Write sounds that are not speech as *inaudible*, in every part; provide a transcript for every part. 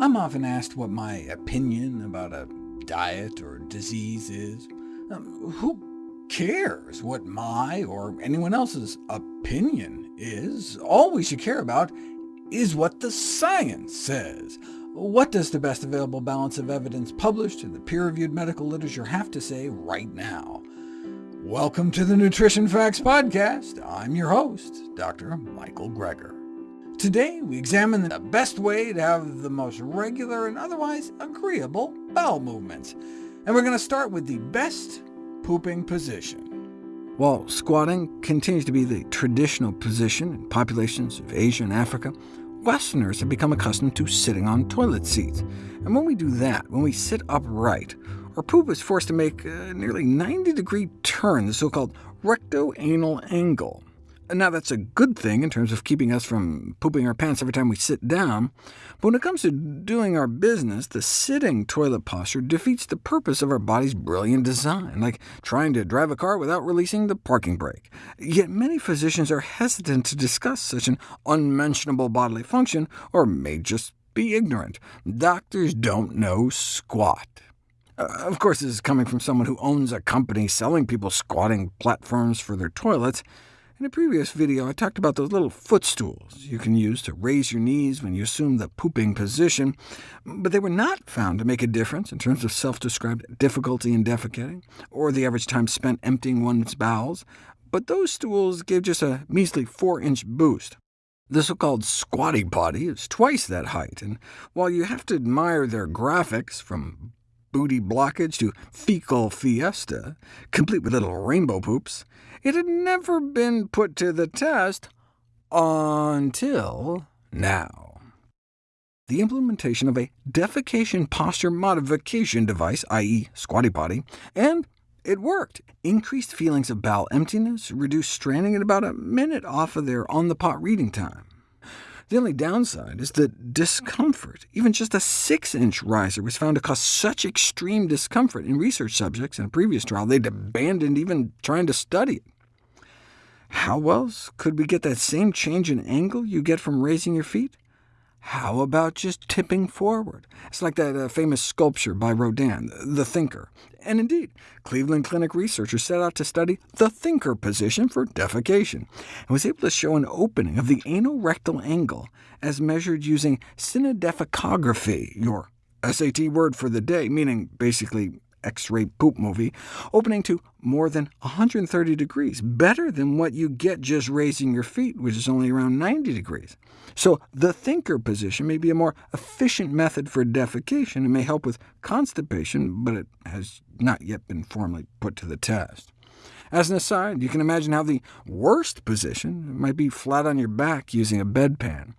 I'm often asked what my opinion about a diet or disease is. Um, who cares what my or anyone else's opinion is? All we should care about is what the science says. What does the best available balance of evidence published in the peer-reviewed medical literature have to say right now? Welcome to the Nutrition Facts Podcast. I'm your host, Dr. Michael Greger. Today we examine the best way to have the most regular and otherwise agreeable bowel movements, and we're going to start with the best pooping position. While squatting continues to be the traditional position in populations of Asia and Africa, Westerners have become accustomed to sitting on toilet seats. And when we do that, when we sit upright, our poop is forced to make a nearly 90-degree turn, the so-called recto-anal angle. Now, that's a good thing in terms of keeping us from pooping our pants every time we sit down, but when it comes to doing our business, the sitting toilet posture defeats the purpose of our body's brilliant design, like trying to drive a car without releasing the parking brake. Yet many physicians are hesitant to discuss such an unmentionable bodily function, or may just be ignorant. Doctors don't know squat. Uh, of course, this is coming from someone who owns a company selling people squatting platforms for their toilets. In a previous video, I talked about those little footstools you can use to raise your knees when you assume the pooping position, but they were not found to make a difference in terms of self-described difficulty in defecating, or the average time spent emptying one's bowels, but those stools gave just a measly 4-inch boost. The so-called squatty potty is twice that height, and while you have to admire their graphics, from booty blockage to fecal fiesta, complete with little rainbow poops, it had never been put to the test until now. The implementation of a defecation posture modification device, i.e. squatty potty, and it worked. Increased feelings of bowel emptiness, reduced straining at about a minute off of their on-the-pot reading time. The only downside is the discomfort. Even just a 6-inch riser was found to cause such extreme discomfort in research subjects in a previous trial they'd abandoned even trying to study it. How else could we get that same change in angle you get from raising your feet? How about just tipping forward? It's like that uh, famous sculpture by Rodin, The Thinker. And indeed, Cleveland Clinic researchers set out to study the thinker position for defecation, and was able to show an opening of the anal-rectal angle as measured using cinedefecography, your SAT word for the day, meaning basically X-ray poop movie, opening to more than 130 degrees, better than what you get just raising your feet, which is only around 90 degrees. So the thinker position may be a more efficient method for defecation and may help with constipation, but it has not yet been formally put to the test. As an aside, you can imagine how the worst position might be flat on your back using a bedpan.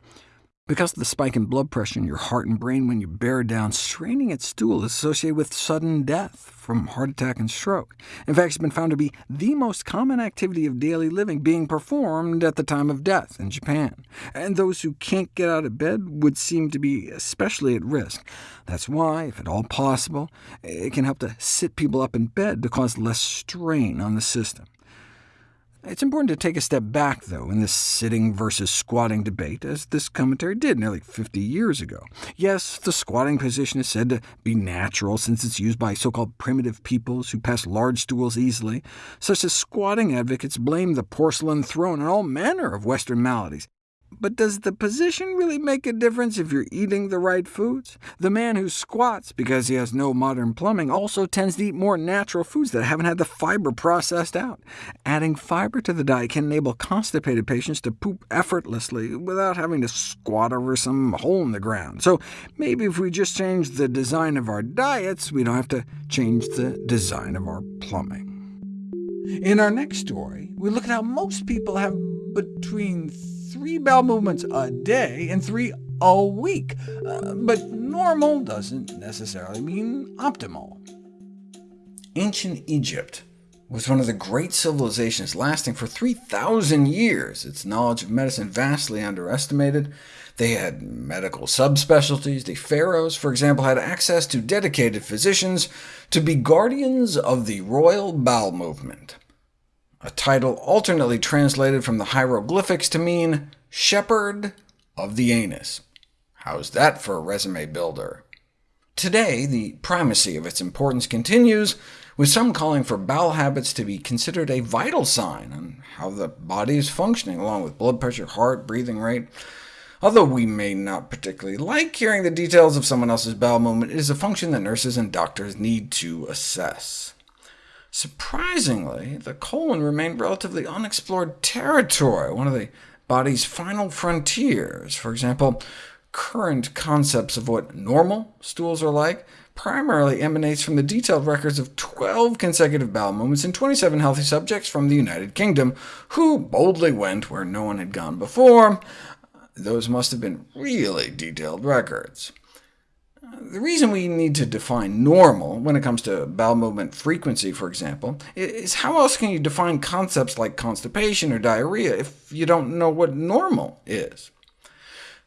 Because of the spike in blood pressure in your heart and brain when you bear down, straining at stool is associated with sudden death from heart attack and stroke. In fact, it's been found to be the most common activity of daily living being performed at the time of death in Japan. And those who can't get out of bed would seem to be especially at risk. That's why, if at all possible, it can help to sit people up in bed to cause less strain on the system. It's important to take a step back, though, in this sitting versus squatting debate, as this commentary did nearly 50 years ago. Yes, the squatting position is said to be natural, since it's used by so-called primitive peoples who pass large stools easily. Such as squatting advocates blame the porcelain throne and all manner of Western maladies. But does the position really make a difference if you're eating the right foods? The man who squats because he has no modern plumbing also tends to eat more natural foods that haven't had the fiber processed out. Adding fiber to the diet can enable constipated patients to poop effortlessly without having to squat over some hole in the ground. So maybe if we just change the design of our diets, we don't have to change the design of our plumbing. In our next story, we look at how most people have between three bowel movements a day and three a week, uh, but normal doesn't necessarily mean optimal. Ancient Egypt was one of the great civilizations lasting for 3,000 years, its knowledge of medicine vastly underestimated. They had medical subspecialties. The pharaohs, for example, had access to dedicated physicians to be guardians of the royal bowel movement a title alternately translated from the hieroglyphics to mean shepherd of the anus. How's that for a resume builder? Today, the primacy of its importance continues, with some calling for bowel habits to be considered a vital sign on how the body is functioning, along with blood pressure, heart, breathing rate. Although we may not particularly like hearing the details of someone else's bowel movement, it is a function that nurses and doctors need to assess. Surprisingly, the colon remained relatively unexplored territory, one of the body's final frontiers. For example, current concepts of what normal stools are like primarily emanates from the detailed records of 12 consecutive bowel movements in 27 healthy subjects from the United Kingdom, who boldly went where no one had gone before. Those must have been really detailed records. The reason we need to define normal when it comes to bowel movement frequency, for example, is how else can you define concepts like constipation or diarrhea if you don't know what normal is?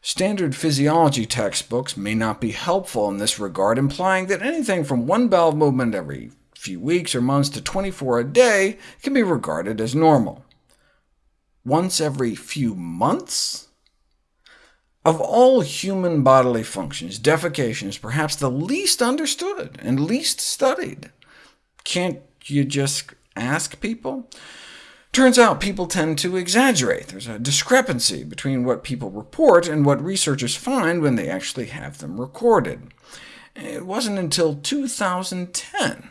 Standard physiology textbooks may not be helpful in this regard, implying that anything from one bowel movement every few weeks or months to 24 a day can be regarded as normal. Once every few months? Of all human bodily functions, defecation is perhaps the least understood and least studied. Can't you just ask people? Turns out people tend to exaggerate. There's a discrepancy between what people report and what researchers find when they actually have them recorded. It wasn't until 2010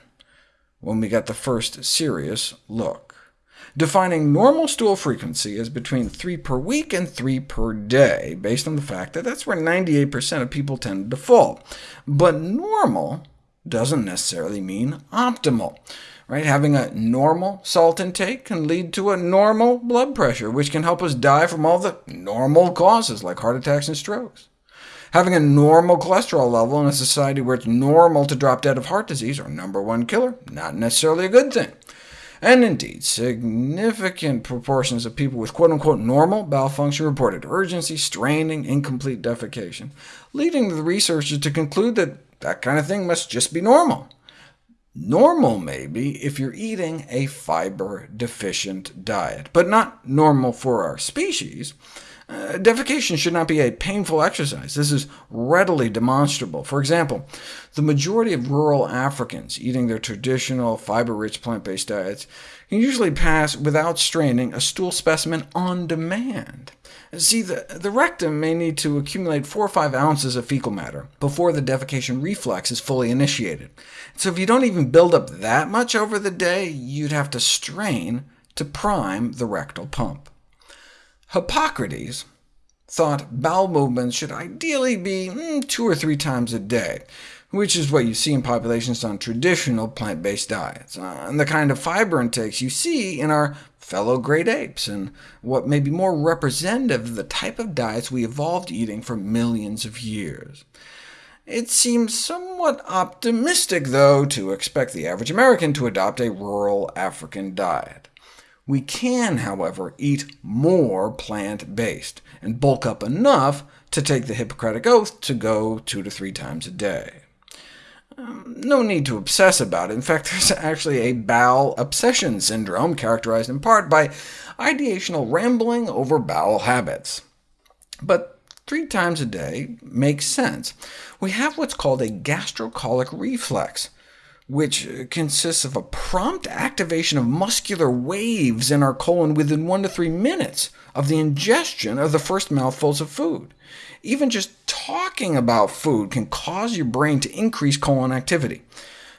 when we got the first serious look, defining normal stool frequency as between 3 per week and 3 per day, based on the fact that that's where 98% of people tend to fall. But normal doesn't necessarily mean optimal. Right? Having a normal salt intake can lead to a normal blood pressure, which can help us die from all the normal causes, like heart attacks and strokes. Having a normal cholesterol level in a society where it's normal to drop dead of heart disease, our number one killer, not necessarily a good thing. And indeed, significant proportions of people with quote-unquote normal bowel function reported urgency, straining, incomplete defecation, leading the researchers to conclude that that kind of thing must just be normal. Normal, maybe, if you're eating a fiber-deficient diet, but not normal for our species. Uh, defecation should not be a painful exercise. This is readily demonstrable. For example, the majority of rural Africans eating their traditional fiber-rich plant-based diets can usually pass without straining a stool specimen on demand. See, the, the rectum may need to accumulate 4 or 5 ounces of fecal matter before the defecation reflex is fully initiated. So if you don't even build up that much over the day, you'd have to strain to prime the rectal pump. Hippocrates thought bowel movements should ideally be mm, two or three times a day, which is what you see in populations on traditional plant-based diets, uh, and the kind of fiber intakes you see in our fellow great apes, and what may be more representative of the type of diets we evolved eating for millions of years. It seems somewhat optimistic, though, to expect the average American to adopt a rural African diet. We can, however, eat more plant-based, and bulk up enough to take the Hippocratic Oath to go two to three times a day. Um, no need to obsess about it. In fact, *laughs* there's actually a bowel obsession syndrome, characterized in part by ideational rambling over bowel habits. But three times a day makes sense. We have what's called a gastrocolic reflex, which uh, consists of a prompt activation of muscular waves in our colon within one to three minutes of the ingestion of the first mouthfuls of food. Even just talking about food can cause your brain to increase colon activity.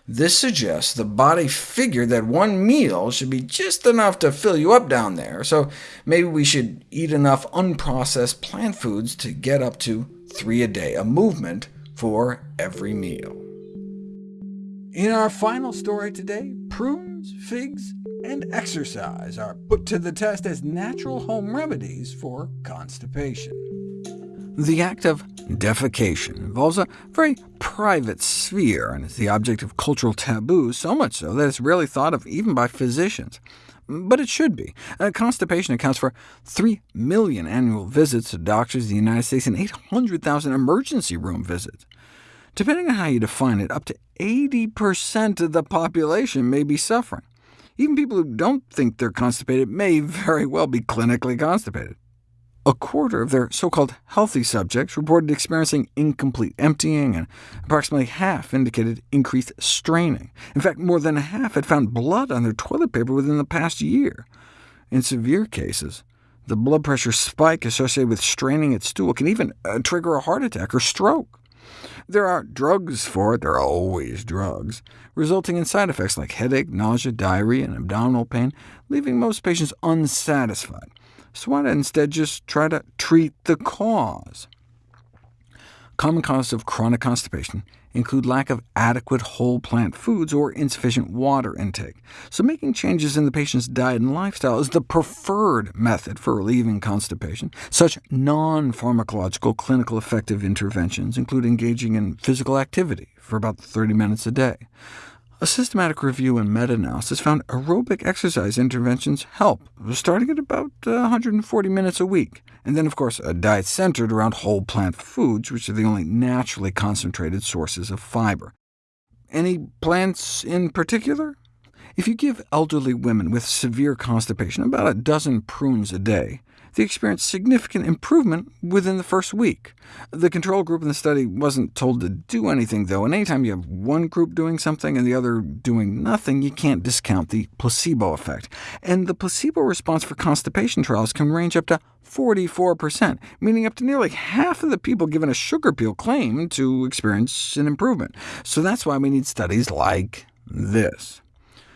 This suggests the body figured that one meal should be just enough to fill you up down there, so maybe we should eat enough unprocessed plant foods to get up to three a day, a movement for every meal. In our final story today, prunes, figs, and exercise are put to the test as natural home remedies for constipation. The act of defecation involves a very private sphere, and is the object of cultural taboo, so much so that it's rarely thought of even by physicians. But it should be. Uh, constipation accounts for 3 million annual visits to doctors in the United States and 800,000 emergency room visits. Depending on how you define it, up to 80% of the population may be suffering. Even people who don't think they're constipated may very well be clinically constipated. a quarter of their so-called healthy subjects reported experiencing incomplete emptying, and approximately half indicated increased straining. In fact, more than half had found blood on their toilet paper within the past year. In severe cases, the blood pressure spike associated with straining at stool can even uh, trigger a heart attack or stroke. There are drugs for it, there are always drugs, resulting in side effects like headache, nausea, diarrhea, and abdominal pain, leaving most patients unsatisfied so why not instead just try to treat the cause? Common causes of chronic constipation include lack of adequate whole plant foods or insufficient water intake, so making changes in the patient's diet and lifestyle is the preferred method for relieving constipation. Such non-pharmacological clinical effective interventions include engaging in physical activity for about 30 minutes a day, a systematic review and meta-analysis found aerobic exercise interventions help, starting at about 140 uh, minutes a week, and then, of course, a diet centered around whole plant foods, which are the only naturally concentrated sources of fiber. Any plants in particular? If you give elderly women with severe constipation about a dozen prunes a day, they experienced significant improvement within the first week. The control group in the study wasn't told to do anything, though, and anytime you have one group doing something and the other doing nothing, you can't discount the placebo effect. And the placebo response for constipation trials can range up to 44%, meaning up to nearly half of the people given a sugar pill claim to experience an improvement. So that's why we need studies like this.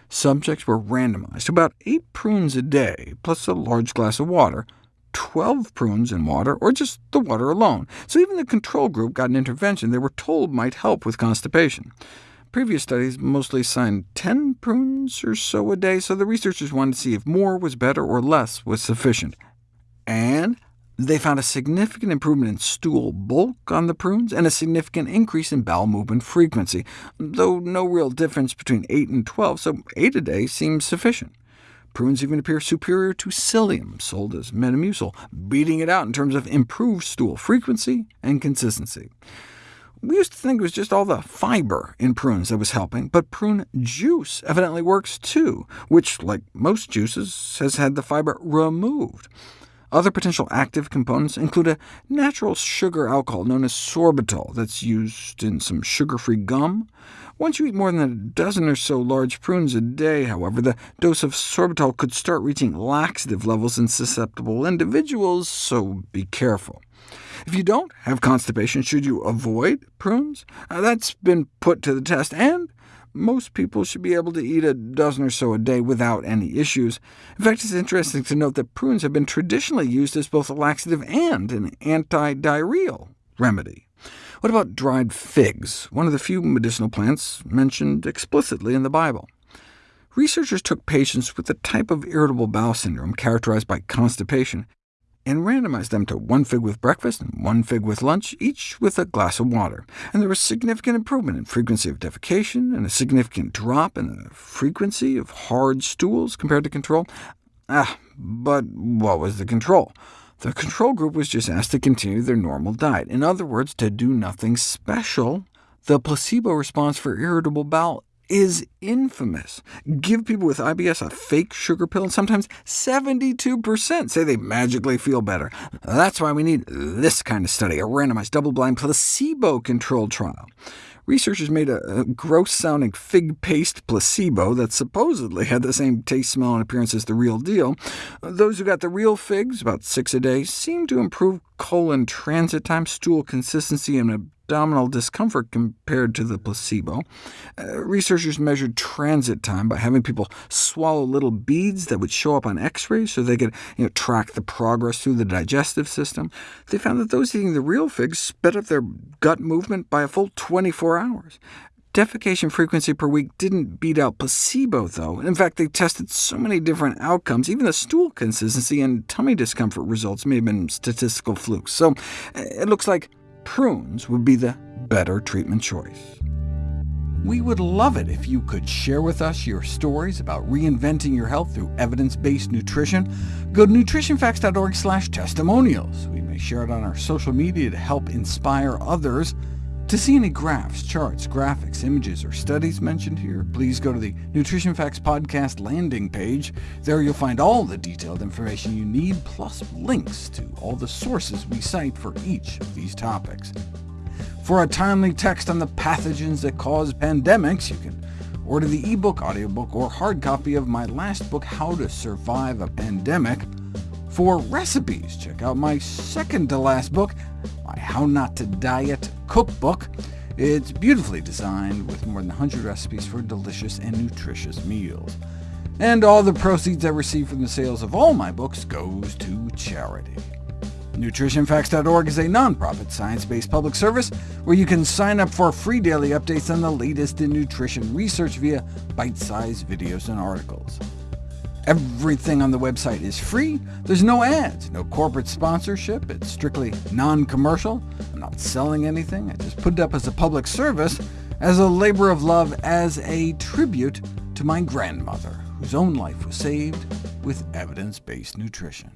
Subjects were randomized to about 8 prunes a day, plus a large glass of water, 12 prunes in water, or just the water alone. So even the control group got an intervention they were told might help with constipation. Previous studies mostly assigned 10 prunes or so a day, so the researchers wanted to see if more was better or less was sufficient. And they found a significant improvement in stool bulk on the prunes, and a significant increase in bowel movement frequency, though no real difference between 8 and 12, so 8 a day seems sufficient. Prunes even appear superior to psyllium, sold as Metamucil, beating it out in terms of improved stool frequency and consistency. We used to think it was just all the fiber in prunes that was helping, but prune juice evidently works too, which, like most juices, has had the fiber removed. Other potential active components include a natural sugar alcohol known as sorbitol that's used in some sugar-free gum, once you eat more than a dozen or so large prunes a day, however, the dose of sorbitol could start reaching laxative levels in susceptible individuals, so be careful. If you don't have constipation, should you avoid prunes? Uh, that's been put to the test, and most people should be able to eat a dozen or so a day without any issues. In fact, it's interesting to note that prunes have been traditionally used as both a laxative and an anti-diarrheal remedy. What about dried figs, one of the few medicinal plants mentioned explicitly in the Bible? Researchers took patients with a type of irritable bowel syndrome characterized by constipation, and randomized them to one fig with breakfast and one fig with lunch, each with a glass of water. And there was significant improvement in frequency of defecation, and a significant drop in the frequency of hard stools compared to control. Ah, but what was the control? The control group was just asked to continue their normal diet, in other words, to do nothing special. The placebo response for irritable bowel is infamous. Give people with IBS a fake sugar pill, and sometimes 72% say they magically feel better. That's why we need this kind of study, a randomized, double-blind, placebo-controlled trial researchers made a, a gross-sounding fig paste placebo that supposedly had the same taste, smell, and appearance as the real deal. Those who got the real figs, about six a day, seemed to improve colon transit time, stool consistency, and abdominal discomfort compared to the placebo. Uh, researchers measured transit time by having people swallow little beads that would show up on x-rays so they could you know, track the progress through the digestive system. They found that those eating the real figs sped up their gut movement by a full 24 hours. Defecation frequency per week didn't beat out placebo, though. In fact, they tested so many different outcomes, even the stool consistency and tummy discomfort results may have been statistical flukes. So eh, it looks like prunes would be the better treatment choice. We would love it if you could share with us your stories about reinventing your health through evidence-based nutrition. Go to nutritionfacts.org testimonials. We may share it on our social media to help inspire others. To see any graphs, charts, graphics, images, or studies mentioned here, please go to the Nutrition Facts Podcast landing page. There you'll find all the detailed information you need, plus links to all the sources we cite for each of these topics. For a timely text on the pathogens that cause pandemics, you can order the ebook, audiobook, or hard copy of my last book, How to Survive a Pandemic. For recipes, check out my second-to-last book, my How Not to Diet cookbook. It's beautifully designed, with more than 100 recipes for delicious and nutritious meals. And all the proceeds I receive from the sales of all my books goes to charity. NutritionFacts.org is a nonprofit, science-based public service where you can sign up for free daily updates on the latest in nutrition research via bite-sized videos and articles. Everything on the website is free. There's no ads, no corporate sponsorship. It's strictly non-commercial. I'm not selling anything. I just put it up as a public service, as a labor of love, as a tribute to my grandmother, whose own life was saved with evidence-based nutrition.